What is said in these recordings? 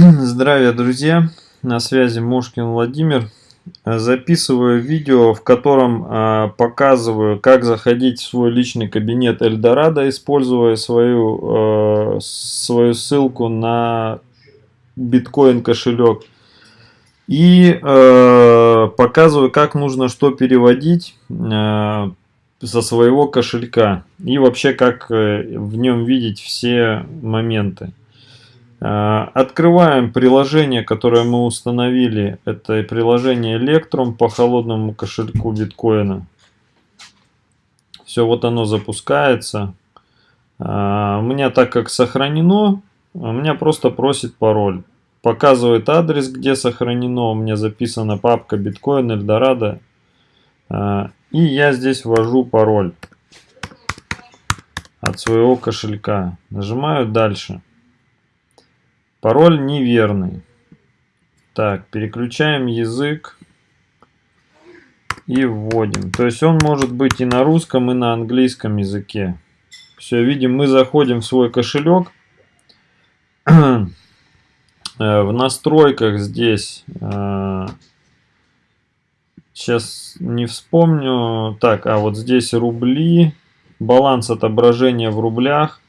Здравия, друзья! На связи Мошкин Владимир. Записываю видео, в котором э, показываю, как заходить в свой личный кабинет Эльдорадо, используя свою, э, свою ссылку на биткоин кошелек. И э, показываю, как нужно что переводить со своего кошелька. И вообще, как э, в нем видеть все моменты. Э, открываем приложение, которое мы установили. Это приложение Electrum по холодному кошельку биткоина. Все, вот оно запускается. Э, у меня так как сохранено, у меня просто просит пароль. Показывает адрес, где сохранено. У меня записана папка биткоин Эльдорадо. Э, и я здесь ввожу пароль от своего кошелька. Нажимаю дальше. Пароль неверный. Так, переключаем язык и вводим. То есть он может быть и на русском, и на английском языке. Все, видим, мы заходим в свой кошелек. Э, в настройках здесь, сейчас э, не вспомню, так, а вот здесь рубли, баланс отображения в рублях.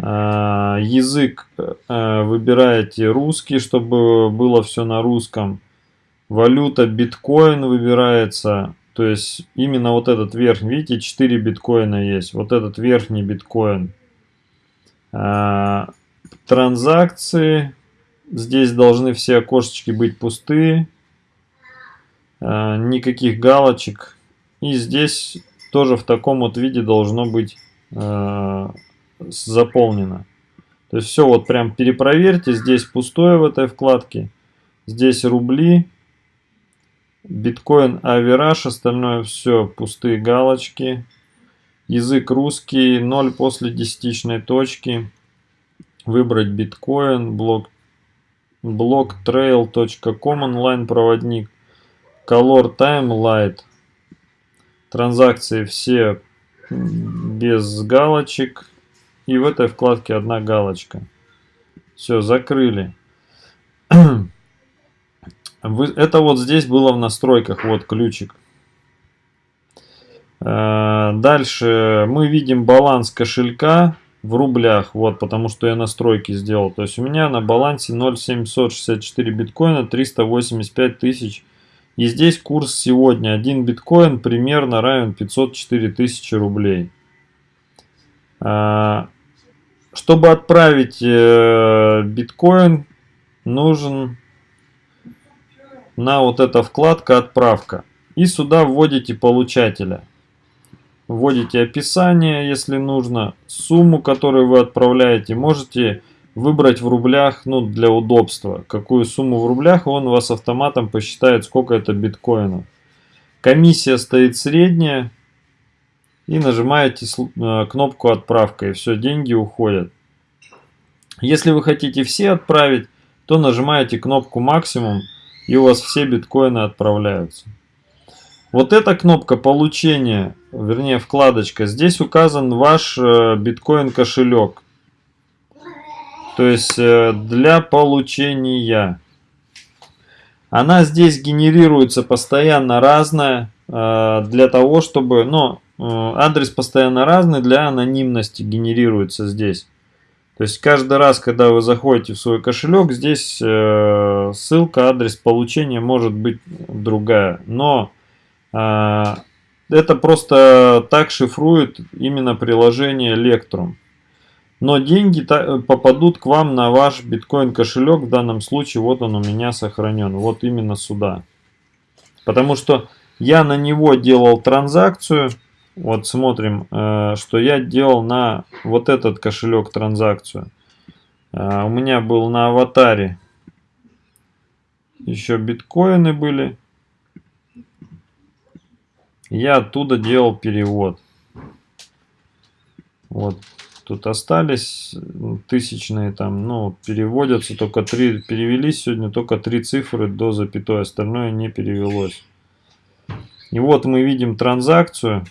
А, язык э, выбираете русский, чтобы было все на русском. Валюта биткоин выбирается. То есть именно вот этот верхний, видите, 4 биткоина есть. Вот этот верхний биткоин. А, транзакции. Здесь должны все окошечки быть пустые. А, никаких галочек. И здесь тоже в таком вот виде должно быть заполнено. То есть все вот прям перепроверьте. Здесь пустое в этой вкладке. Здесь рубли. Биткоин, Авераж, остальное все пустые галочки. Язык русский, 0 после десятичной точки. Выбрать биткоин, блок, блок trail.com онлайн проводник. Color Time Light. Транзакции все без галочек. И в этой вкладке одна галочка. Все, закрыли. Это вот здесь было в настройках, вот ключик. Э, дальше мы видим баланс кошелька в рублях, вот, потому что я настройки сделал. То есть у меня на балансе 0,764 биткоина, 385 тысяч. И здесь курс сегодня, один биткоин примерно равен 504 тысячи рублей. Чтобы отправить э, биткоин, нужен на вот эта вкладка «Отправка». И сюда вводите получателя. Вводите описание, если нужно, сумму, которую вы отправляете. Можете выбрать в рублях, ну, для удобства, какую сумму в рублях, он вас автоматом посчитает, сколько это биткоинов. Комиссия стоит средняя, и нажимаете э, кнопку отправка и все, деньги уходят. Если вы хотите все отправить, то нажимаете кнопку максимум и у вас все биткоины отправляются. Вот эта кнопка получения, вернее вкладочка, здесь указан ваш э, биткоин кошелек. То есть э, для получения. Она здесь генерируется постоянно разная, для того чтобы, ну, адрес постоянно разный, для анонимности генерируется здесь. То есть каждый раз, когда вы заходите в свой кошелек, здесь э, ссылка, адрес получения может быть другая. Но э, это просто так шифрует именно приложение Electrum. Но деньги попадут к вам на ваш биткоин кошелек. В данном случае вот он у меня сохранен. Вот именно сюда. Потому что я на него делал транзакцию. Вот смотрим, э, что я делал на вот этот кошелек транзакцию. Э, у меня был на аватаре еще биткоины были. Я оттуда делал перевод. Вот тут остались тысячные там, ну, переводятся только три, перевелись сегодня только три цифры до запятой, остальное не перевелось. И вот мы видим транзакцию.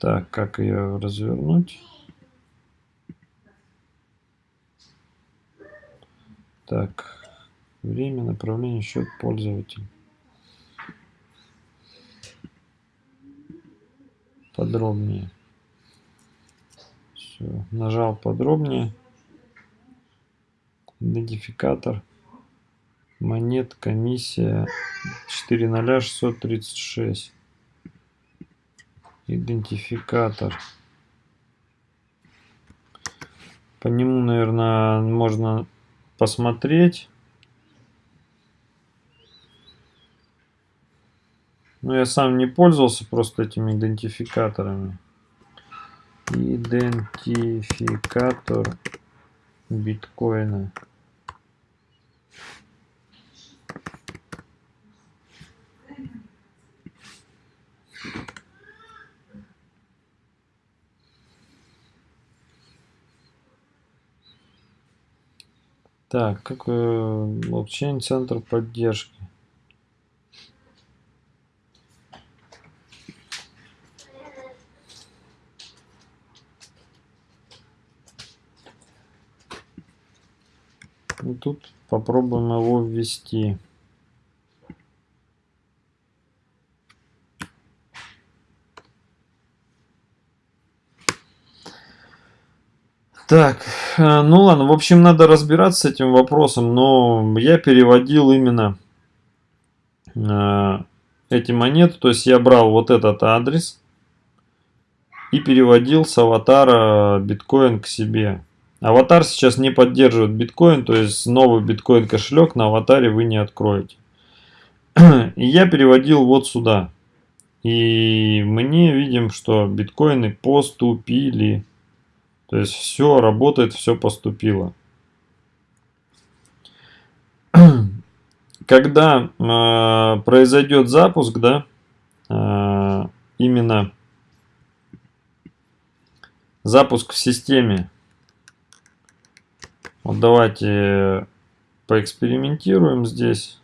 Так, как ее развернуть? Так, время, направление, счет пользователя. Подробнее. Все, нажал подробнее. Идентификатор. Монет, комиссия 40636. Идентификатор. По нему, наверное, можно посмотреть. Но я сам не пользовался просто этими идентификаторами. Идентификатор биткоина. Так, как блокчейн центр поддержки. И тут попробуем его ввести. Так, э, ну ладно, в общем, надо разбираться с этим вопросом, но я переводил именно э, эти монеты, то есть я брал вот этот адрес и переводил с аватара биткоин к себе. Аватар сейчас не поддерживает биткоин, то есть новый биткоин кошелек на аватаре вы не откроете. И я переводил вот сюда. И мне видим, что биткоины поступили. То есть все работает, все поступило. Когда э, произойдет запуск, да, э, именно запуск в системе. Вот давайте поэкспериментируем здесь.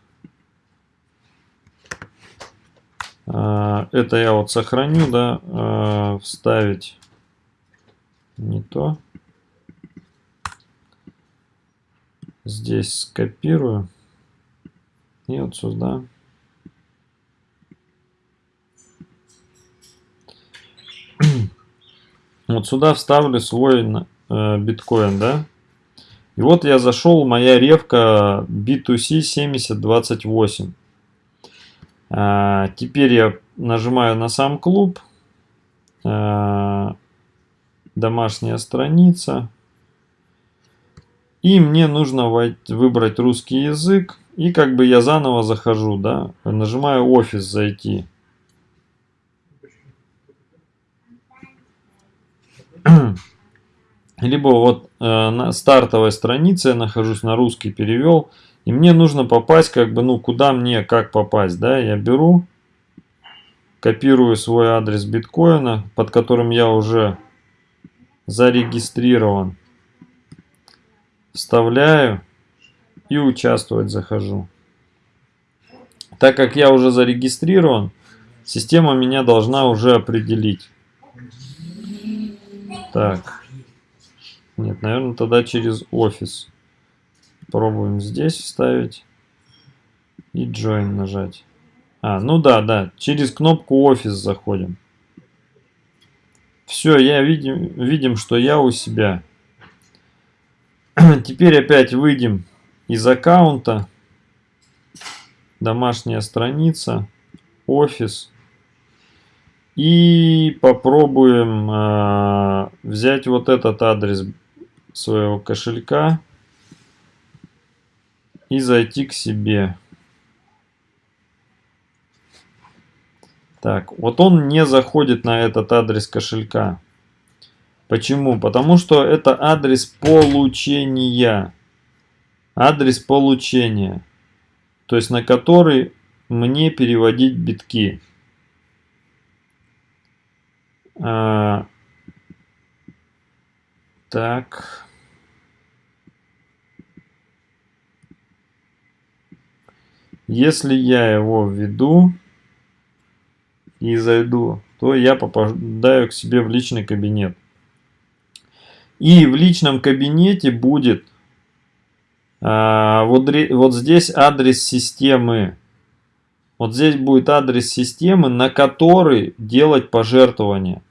Э, это я вот сохраню, да, вставить не то. Здесь скопирую. И вот сюда. Вот сюда вставлю свой э, биткоин, да. И вот я зашел, моя ревка B2C 7028. А, теперь я нажимаю на сам клуб. А, домашняя страница. И мне нужно выбрать русский язык. И как бы я заново захожу, да, нажимаю офис зайти. Либо вот э, на стартовой странице я нахожусь, на русский перевел. И мне нужно попасть, как бы, ну, куда мне, как попасть, да, я беру, копирую свой адрес биткоина, под которым я уже зарегистрирован. Вставляю и участвовать захожу. Так как я уже зарегистрирован, система меня должна уже определить. Так. Нет, наверное, тогда через офис. Пробуем здесь вставить. И join нажать. А, ну да, да. Через кнопку офис заходим. Все, я видим, видим, что я у себя. Теперь опять выйдем из аккаунта. Домашняя страница. Офис. И попробуем э, взять вот этот адрес своего кошелька и зайти к себе. Так, вот он не заходит на этот адрес кошелька. Почему? Потому что это адрес получения. Адрес получения. То есть на который мне переводить битки. А, так. Если я его введу, и зайду, то я попадаю к себе в личный кабинет. И в личном кабинете будет А, вот, вот здесь адрес системы. Вот здесь будет адрес системы, на который делать пожертвование.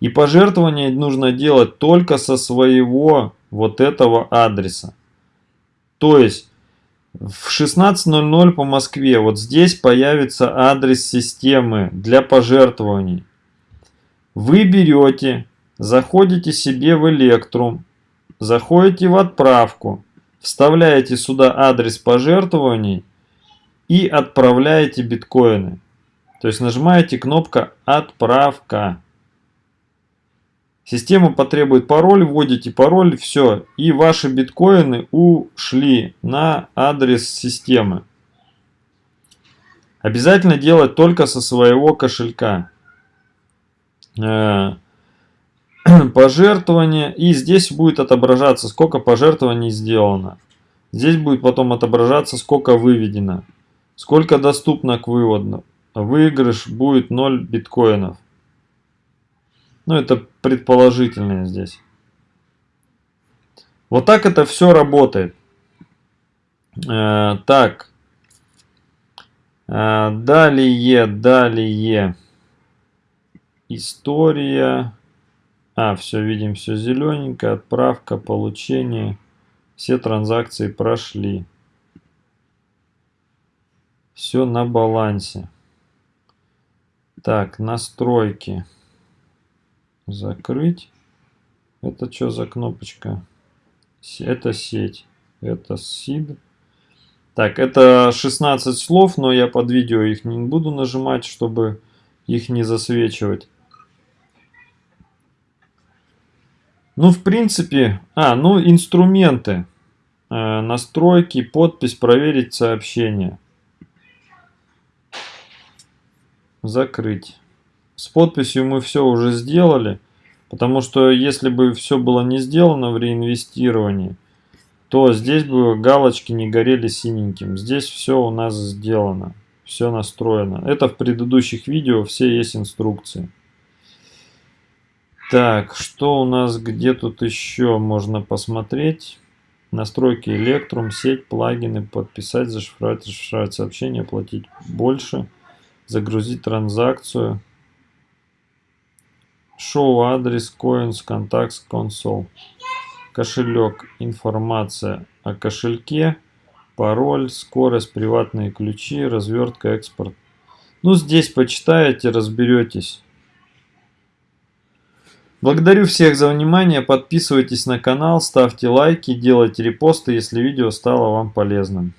И пожертвование нужно делать только со своего вот этого адреса. То есть в 16.00 по Москве вот здесь появится адрес системы для пожертвований. Вы берете, заходите себе в Electrum, заходите в отправку, вставляете сюда адрес пожертвований и отправляете биткоины. То есть нажимаете кнопка «Отправка». Система потребует пароль, вводите пароль, все. И ваши биткоины ушли на адрес системы. Обязательно делать только со своего кошелька. Э, пожертвования. И здесь будет отображаться, сколько пожертвований сделано. Здесь будет потом отображаться, сколько выведено. Сколько доступно к выводу. Выигрыш будет 0 биткоинов. Ну, это предположительное здесь. Вот так это все работает. Э, так. Э, далее, далее. История. А, все, видим, все зелененько. Отправка, получение. Все транзакции прошли. Все на балансе. Так, настройки. Закрыть. Это что за кнопочка? Это сеть. Это SID. Так, это 16 слов, но я под видео их не буду нажимать, чтобы их не засвечивать. Ну, в принципе... А, ну, инструменты. Э, настройки, подпись, проверить сообщение. Закрыть. С подписью мы все уже сделали, потому что если бы все было не сделано в реинвестировании, то здесь бы галочки не горели синеньким. Здесь все у нас сделано, все настроено. Это в предыдущих видео все есть инструкции. Так, что у нас, где тут еще можно посмотреть? Настройки Electrum, сеть, плагины, подписать, зашифровать, расшифровать сообщение, платить больше, загрузить транзакцию. Шоу адрес Coins Contacts Console. Кошелек. Информация о кошельке. Пароль, скорость, приватные ключи, развертка, экспорт. Ну, здесь почитаете, разберетесь. Благодарю всех за внимание, подписывайтесь на канал, ставьте лайки, делайте репосты, если видео стало вам полезным.